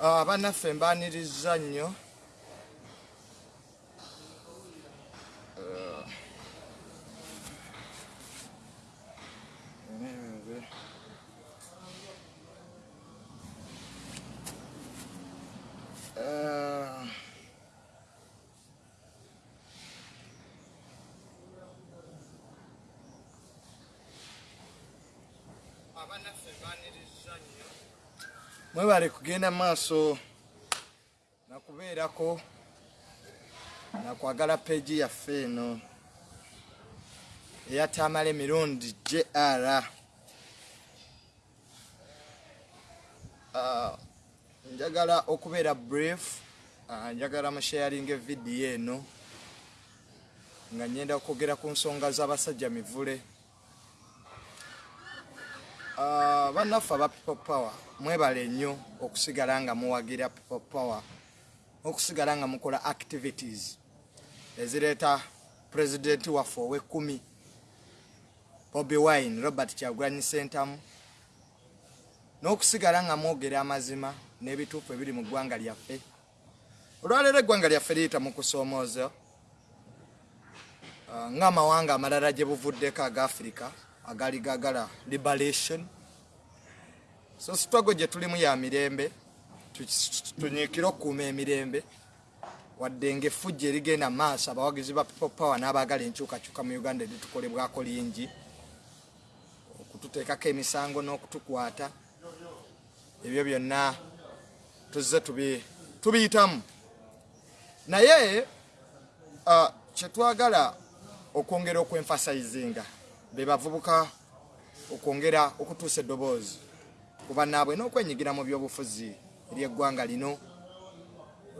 Bannaffe mbaniriza nnyo mwebale kugenda maaso nakubeerako nakwagala peegi yaffe eno eyatamala emirundi jr Ah, njagala okubeera brief ah, njagala musharinga evidiyo eno nga nyenda okwogera ku nsonga z'abasajja mivule bannaffe aba people power mwebale nnyo okusigala nga muwagira people power okusigala nga mukola activities ezireeta pulezidenti waffe ow'ekkumi bobi wine robert kyagulanyi sentamu n'okusigala nga mwogera amazima n'ebituufu ebiri mu ggwanga lyaffe. Olwaleero eggwanga lyaffe liyita mu kusoomooza Ah, ng'amawanga amalala gye buvuddeko aga afirika agali gagala liberation. So sitwago gye tulimu ya mirembe tu- tunyiikire okukuuma emirembe wadde ngaeffujja erigenda mu maaso abawagizi ba people power n'abaagala enkyukakyuka mu uganda eritukolebwako lingi okututeekako emisango n'okutukwata ebyo byonna tuzze tubi- tubiyitamu. Naye ah, kyetwagala okwongera okwenfasayizinga be bavubuka okwongera okutuusa eddoboozi kuba naabwe n'okwenyigira mu byobufuzi eri eggwanga lino.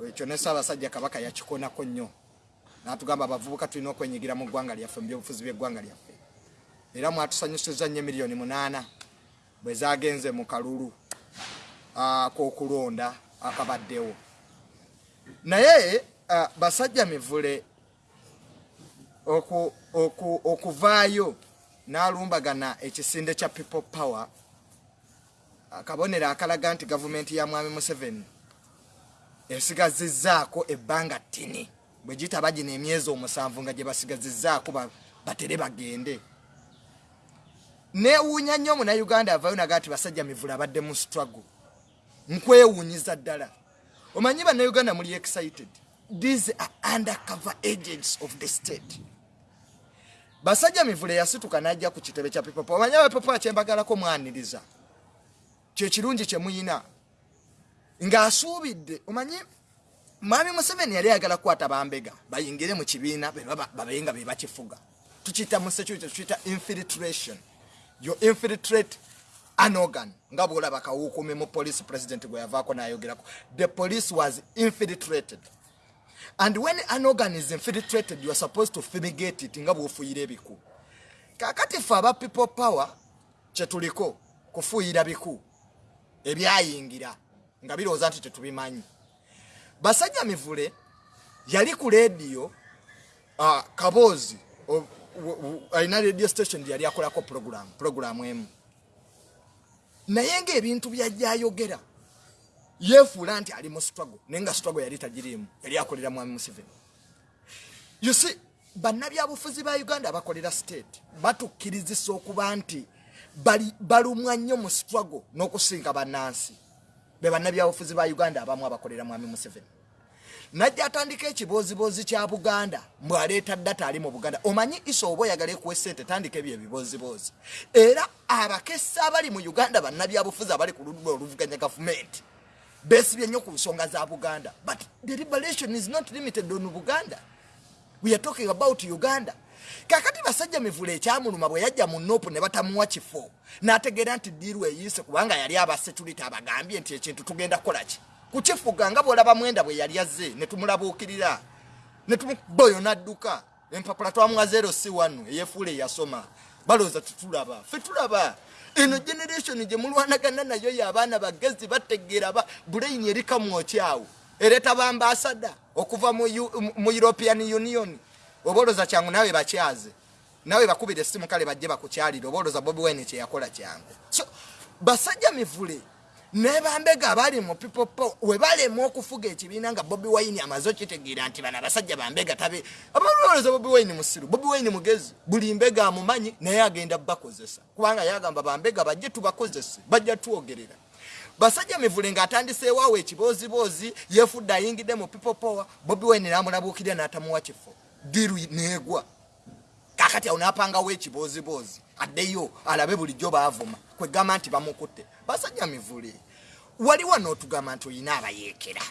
Ekyo ne ssaabasajja kabaka yakikonako nnyo. N'atugamba abavubuka tulina okwenyigira mu ggwanga lyaffe mu byobufuzi by'eggwanga lyaffe. Era mwatusanyusiza nnyo emiliyoni munaana bwe zagenze mu kalulu k'okulonda akabaddewo. Naye basajja mivule oku- oku- okuvaayo n'alumbagana ekisinde kya people power. Akabonero akalaga nti gavumenti ya mwami museveni esigazizzaako ebbanga ttini. Bwe gitaba gino emyezi omusanvu nga gye basigazizzaako ba- batere bagende. Neewuunya nnyo omunauganda avayo naga nti basajja mivula abadde mu struggle. Nkwewuunyiza ddala. Omanyi bannauganda muli excited? These are undercover agents of the state basajja mivule yasituka najja ku kitebe kya pipopo omanyi abapipo akyembagalako mwaniriza. Kyekirungi kyemuyina ng'asuubidde omanyi mwami museveni yali ayagala kukwata bambega bayingire mu kibiina be baba- babe nga be bakifuga. Tukiyita mu security tukiyita infiltration. You infiltrate an organ nga bwolaba kawuukumi mu police president gwe yavaako nayogerako. The police was infiltrated and when an organ is infiltrated you are supposed to fumigate it nga bwofuyira ebiku. Kakati fe aba people power kyetuliko kufuuyira biku ebyayingira nga birowooza nti tetubimanyi. Basajja mivule yali ku lediyo uh, kaboozi alina radio station yali akolako program program emu. Naye ngaebintu byajjayogera yeefuula nti ali mu struggle naye nga struggle yali tagiriimu yali akolera mwami museveni. You see bannabyabufuzi ba uganda abakolera state batukkirizisa okuba nti balumwa nnyo mu struggle n'okusinga bannansi. Be bannabyabufuzi ba uganda abamu abakolera mwami museveni. Najja atandika ekibooziboozi kya buganda mbwaleeta data ali mu buganda. Omanyi iso oba oyagala ekuwa esente tandika ebyo ebibooziboozi era abakesa abali mu uganda bannabyabufuzi abali ku ludda oluvuganya gavumenti besibye nnyo ku nsonga za buganda. But the liberation is not limited on buganda. We are talking about uganda. Kakati basajja mivula ekyamuluma bwe yajja mu nopu ne batamuwa kifo n'ategeera nti diiru eyiise kubanga yali aba security abagambye nti ekintu tugenda kukolaki kukifuga nga bwolaba mwenda bwe yali azze ne tumulabuukirira ne tumuboyo n'adduka empapula twamuwa zero si wanu eyefuula eyasoma. Balowooza tetulaba. Fe tulaba eno generation gye mulwanagana nayo yo abaana bagezi bategeera ba buleyini erikamwokyawo ereeta bambasada okuva mu mu european union. Oba olooza kyangu nawe bakyaze. Nawe bakubira essimu kale bajje bakukyalire. Oba olooza bobi wine kyeyakola kyangu. So basajja mivule nebambega abali mu pipopo webalema okufuga ekibiina nga bobi wine amaze okitegeera nti bano abasajja bambega tabe abaolowooza bobi wine musiru bobi wine mugezi buli mbega amumanyi naye agenda bakozesa. Kubanga yagamba bambega bajje tubakozese bajja twogerera basajja mivule ng'atandiseewaawo ekibooziboozi yefudde ayingidde mu pipopowa bobi wine namulabuukirya n'atamuwa kifo. Diru neegwa kakati awo napangawo ekibooziboozi addeyo alabe bulijjo baavuma kwegamba nti bamukutte. Basajja mivule. Waliwo n'otugamba nti olina abayeekera.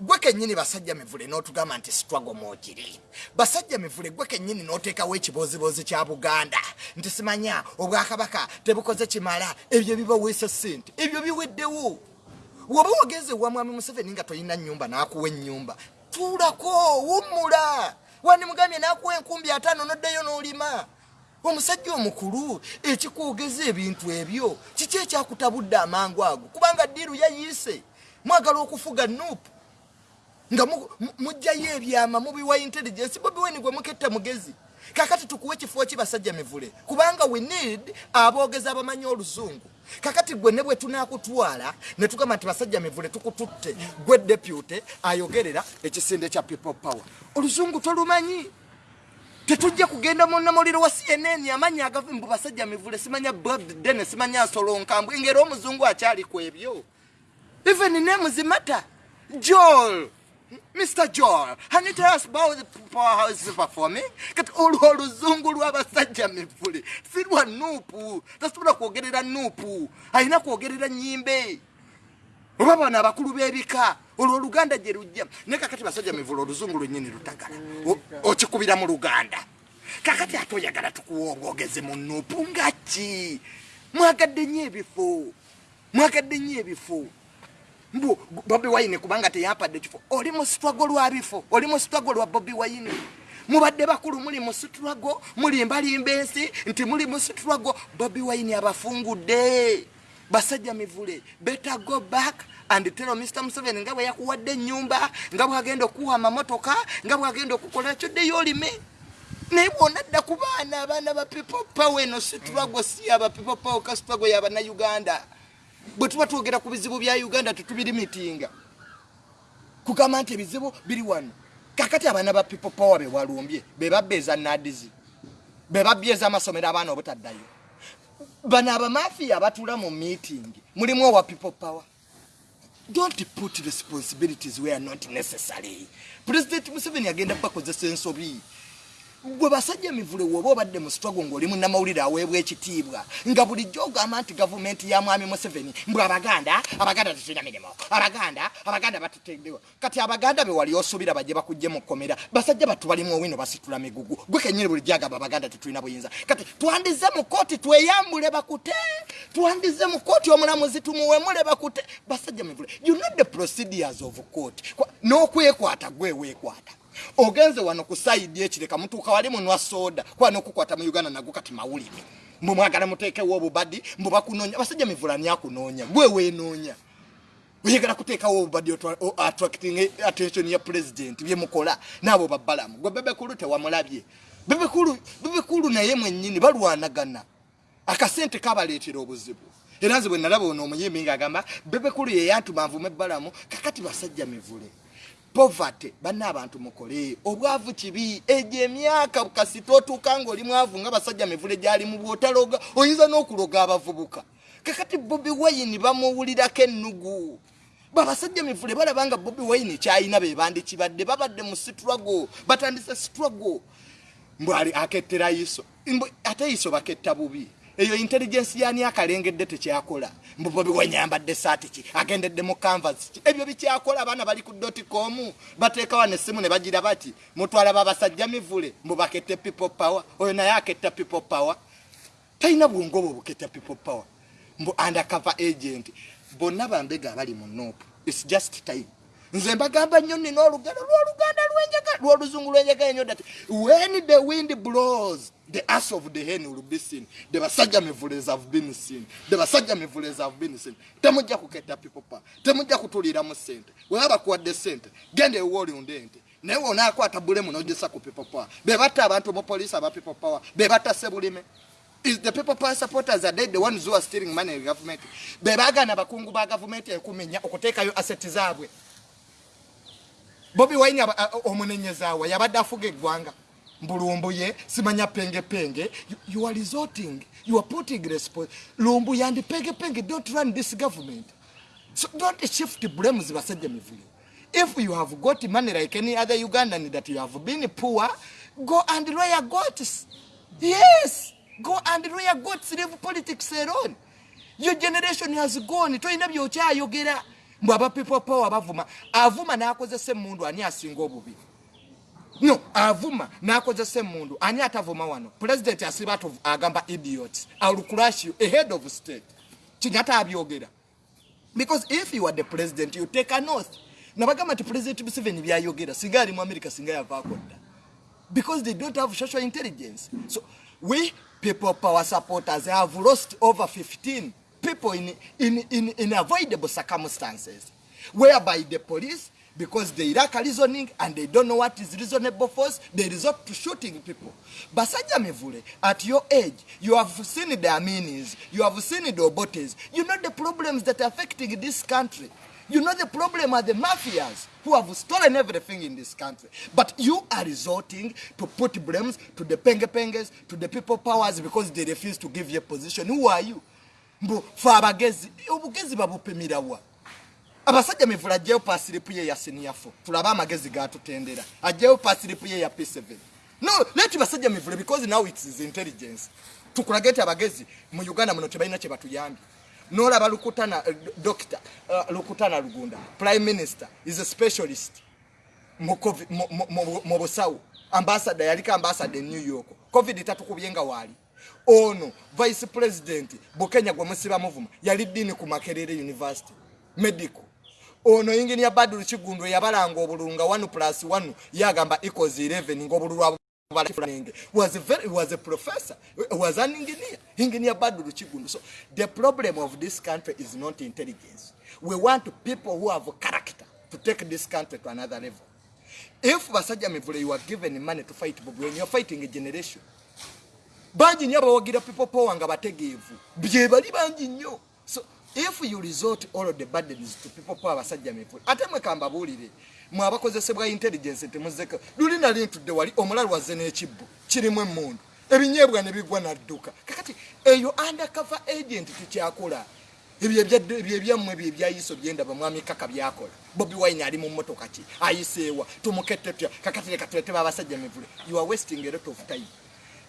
Gwe kennyini basajja mivule n'otugamba nti sitwago mwogiri basajja mivule gwe kennyini n'oteekawo ekibooziboozi kya buganda. Nti simanya obwakabaka tebukoze kimala ebyo bibaweesa ssente ebyo biweddewo. Woba wogeze wa mwami museveni nga tolina nnyumba n'akuwa ennyumba tuulako wummula wandimugambye n'akuwa enkumbi ataano noddayo n'olima? Omusajja omukulu ekikwogeza ebintu ebyo kiki ekyakutabudde amangu ago? Kubanga diiru yayiise mwagala okufuga nuupu nga mugjayo ebyama mubiwa intelligence bobiweni gwe muketta mugezi. Kakati tukuwa ekifo kibasajja mivule? Kubanga we need aboogezi abamanyi oluzungu kakati gwe ne bwe tunakutwala ne tugamba nti basajja mivule tukututte gwe depute ayogerera ekisinde kya people power. Oluzungu tolumanyi? Tetujja kugenda munamuliro wa cnn amanyi agavi mbu basajja mivule simanya bob dene simanya nsolonkambwe ngeri omuzungu akyali ku ebyo. Even nemuzimata joel mr joel haniteras about the powerhouse performing kati olwo oluzungu lwabasajja mivule si lwa nuupu tasobola kwogerera nuupu alina kwogerera nyimbe. Oba bano abakulu b'ebika. Olwo oluganda gye lujja. Naye kakati basajja mivula oluzungu lwennyini lutagala. Okikubira mu luganda. Kakati ate oyagala tukuwa obwogezi mu nuupu nga ki mwagadde nnyo ebifo. Mwagadde nnyo ebifo mbu bobi wine kubanga teyampadde ekifo oli mu sitwago lwa bifo oli mu sitwago lwa bobi wine. Mubadde bakulu muli mu sitwago mulimbalimba ensi nti muli mu sitwago bobi wine abafungudde. Basajja mivule better go back and tell mr museveni nga bwe yakuwadde ennyumba nga bwagenda okuwa amamotoka nga bwagenda okukola ekyo ddeyo olime naye bwonadda ku baana abaana ba people power eno situlwago si aba people power kasitwago yabannauganda bwe tuba twogera ku bizibu bya uganda tetubirimitinga kugamba nti ebizibu biri wano. Kakati abaana ba people power bewalumbye bebabbeeza nadizi bebabbyeza amasomero abaana obutaddayo. Bano abamafiya abatuula mu meeting mulimu owa people power. Don't put responsibilities where not necessary. President museveni agenda bakozesa ensobi gwe basajja emivule woba obadde mu sitwago ng'oli munnamawulire aweebwa ekitiibwa nga bulijjo ogamba nti gavumenti ya mwami museveni mbwe abaganda abaganda tetulina mirimu abaganda abaganda batuteddewa kati abaganda be wali osuubira bajje bakugje mu kkomera. Basajja batu balimu owino basitula migugu. Gwe kenyini bulijjo agamba abaganda tetulina buyinza. Kati twandize mu kooti tweyambule bakute twandize mu kooti omulamuzi tumuwemule bakute. Basajja mivule you know the procedures of court. N'okwekwata gwe weekwata ogenze wano ku saidi ekireka mutuuka wali munwa soda kuba nokukwata mu uganda nago kati mawulire. Mbu mwagala muteekewo obubadi mbu bakunoonya basajja mivulani akunoonya gwe weenoonya. Oyagala kuteekawo obubadi attracting attention ya president byemukola naabo babbalamu gwe bebekulu tewamulabye. Bebekulu bebekulu naye mwennyini balwanagana. Akasente kabaleetera obuzibu. Era nze bwe nalaba ono omuyimbi ngaagamba bebekulu yeyantuma nvuma ebbalamu kakati basajja mivule poverty banna abantu mukole. Obwavu kibi egyo emyaka kasita otuuka ngaoli mwavu nga basajja mivule gyali mu bwotaloga oyinza n'okuloga abavubuka. Kakati bobi wayini bamuwulirako ennugu. Babasajja mivule balaba nga bobi wayini kyayina bebandi kibadde babadde mu sitrago batandise sitrago mbwali akettera iso ate iso baketta bubi eyo intelligence yani akalengedde tekyakola. Mbubobi wenyambadde saati ki? Agendedde mu canvas ki? Ebyo bikyakola abaana bali ku dotcom bateekawo nessimu ne bagira bati mutwala babasajja mivule mbu bakette people power. Oyo naye aketta people power. Talina bwongoba obuketta people power. Mbu undercover agent. Bonna bambega abali mu nopu its just time nze mbagamba nnyo nina olugalo lwoluganda lwenjaga lwoluzungu lwenjaga nyo dati when the wind blows the ass of the hen will be seen. The basajja mivulezi have been seen. The basajja mivulezi have been seen. Temujja kuketta pipopa temujja kutuliramu sente weba bakuwadde sente genda ewooli unde ente naye wonaakwata bulemu nogesa ku pipopowa bebatta abantu mu poliisi aba pipopowa bebatta sebulime. Is the people power supporters are they the ones who are stealing money in government. Bebagana bakungu ba government ekumenya okuteekayo asset zaabwe bobi wine omunenyezaawa yabadde afuga eggwanga. Mbulumbu ye simanya pengepenge. You, you are resorting. You are putting response lumbu yandi pengepenge. Don't run this government. So don't shift blames basajja mivule if you have got money like any other ugandan that you have been poor go and lawyer goats yes. Go and lawyer goats leave politics alone. Your generation has gone. Tolina byokyayogera mbw aba people power bavuma. Avuma nakozesa emundu ani asinga obubi? No avuma nakozesa emundu ani atavuma wano? President asiba agamba idiot. Alcrash you. Ahead of state. Kinyata abyogera. Because if you are the president you take an oath. Nabagamba nti president museveni byayogera. Singa ali mu america singa yavaako dda. Because they don't have social intelligence. So we people power supporters have lost over 15 people in, in, in, in avoidable circumstances whereby the police because they lack reasoning and they don't know what is reasonable force they resort to shooting people. Basajja mivule at your age you have seen the aminis you have seen the obotes. You know the problems that are affecting this country. You know the problem are the mafias who have stolen everything in this country. But you are resorting to put blames to the penge penges to the people powers because they refuse to give you a position. Who are you mbu fe abagezi obugezi babupimirawa abasajja mivula ajjayo pasiripu ye ya siniafo tulabe amagezi gatutendera. Ajjayo pasiripu ye ya p7 no leti basajja mivule because now it is intelligence. Tukulage ti abagezi mu uganda muno tebalina kye batuyambye. Nolaba lukutana uh, doctor uh, lukutana lugunda prime minister is a specialist mu busawo. Ambasada yaliko ambasada e new york. Covid tatukubyenga waali ono vice president bukenya gwe musiba muvuma yali ddiini ku makerere university medical. Ono ingini ya badru kigundu yabalanga obululu nga 1 plus 1 yagamba equals 11 ngaobululu was a very was a professor was an engineer engineer badru kigundu so the problem of this country is not intelligence. We want people who have character to take this country to another level. If basajja mivule you are given money to fight bobi when you're fighting a generation bangi nnyo abawagira people power nga bategeevu. Bye bali bangi nnyo. So if you resort all the burdens to people power basajja mivule ate mwekambabuulire mwe abakozesebwa intelligence temuzeko luli nali ntudde wali omulala wazze n'ekibbo kirimu emmundu ebinyeebwa ne bigwa nadduka. Kakati eyo undercover agent tekyakola ebyebyebyammwe byebyayiso byendaba mwami kaka byakola. Bobi wine ali mu mmotoka ki? Ayiseewa. Tumukette tutya? Kakati leka tuleteba abasajja mivule you are wasting a lot of time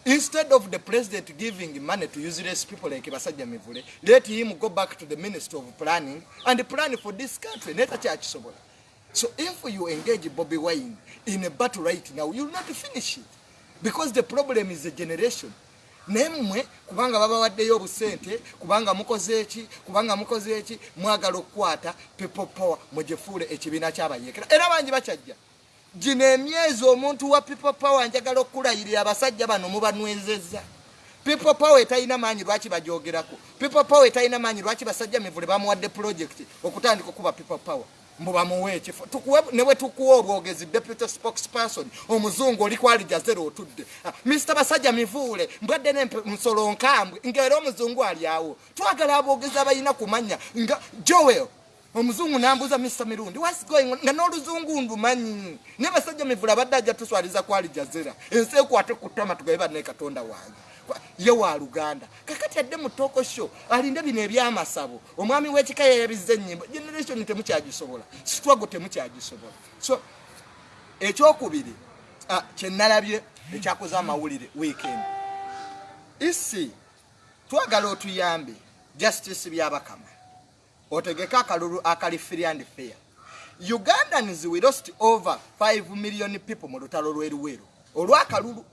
instead of the president giving money to useless people like basajja mivule let him go back to the minister of planning and plan for this country. Neta kyakisobola so if you engage bobby wine in a battle right now you'll not finish it. Because the problem is a generation. Nemmwe kubanga babawaddeyo obusente kubanga mukoze eki kubanga mukoze eki mwagala okukwata people power mugifuule ekibiina kyabayekera era bangi bakyajja gino emyezi omuntu wa people power njagala okulayirira abasajja bano mubanwezezza people power etalina maanyi lwaki bajogerako? People power etalina maanyi lwaki basajja mivule bamuwadde project okutandika okuba people power? Mbubamuwe ekifo. Nebwe tukuwa obwogezi deputy spokesperson omuzungu oli kwalija zero otudde. Ah, mr basajja mivuule mbwadde nensolo nkambwe ngaera omuzungu ali awo. Twagala abogezi abalina kumanya nga joel omuzungu nambuuza mr mirundi whats going on? Nga n'oluzungu ndumanyi naye basajja mivule abadde ajja tuswaliza kwalija zera. Ensi ekwate kutama tugabe banne katonda wange. Ye wa luganda. Kakati adde mu toko show alinde bino ebyamasabo. Omwami w'ekika yeyabiza ennyimba. Generation temukyagisobola. Sitwago temukyagisobola. So ekyokubiri kyenalabye ekyakoze amawulire weekend. Isi twagala otuyambe justice byabakama otegeke akalulu akali free and fair. Ugandans we lost over 5 million people mu lutalo lweruweru olwakalulu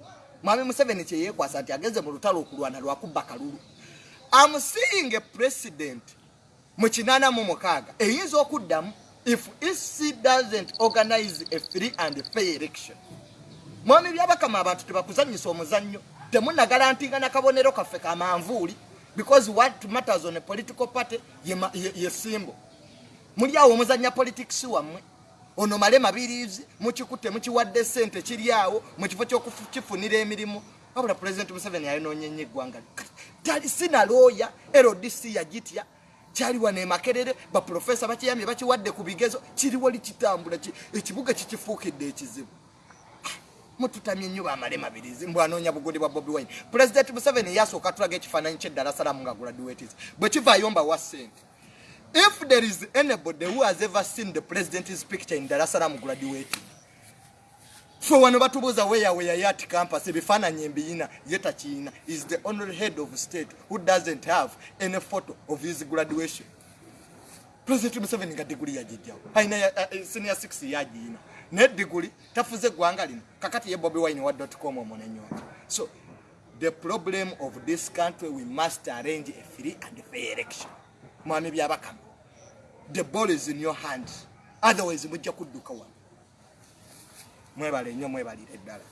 mwami museveni kyeyekwasa nti ageze mu lutalo okulwana lwakubba kalulu. Amuseeing a president mu kinana mu mukaaga eyinza okuddamu if ec doesn't organize a free and fair election. Mwami byabakama abantu tebakuzanyisa omuzannyo temunagalantingana kabonero kaffe kamanvuuli because what matters on a political party yesimbo muli awo omuzanya politics wammwe. Ono male mabirizi mukikutte mukiwadde sente kiri awo mu kifo kyokukifunira emirimu. Wabula president museveni yayononyenya eggwanga tali sinalooya ldc yagitya kyaliwa nemakerere baprofesa bakiyambye bakiwadde ku bigezo kiriwo likitambula ekibuga kikifuukidde ekizibu mututamye nnyo bamale mabirizi mbwanoonya bugundi bwa bobi wine. President museveni yasooka tulaga ekifaananyi kyeddala salamu nga graduates bwe kivaayo mba wa sente if there is anybody who has ever seen the president's picture in salaam graduating fe wano batubuuza weyaweya yat campus ebifaananyi embiyina ye takiina. Is the only head of state who doesn't have any photo of his graduation. President museveni nga diguli yagijjawo alina senior six yagiina naye diguli tafuze eggwanga lino. Kakati ye bobi wine wa dotcom omunenyonja so the problem of this country we must arrange a free and fair election. Mwami byabakama. The ball is in your hand otherwise mujja kudduka wano. Mwebale nnyo mwebalire eddala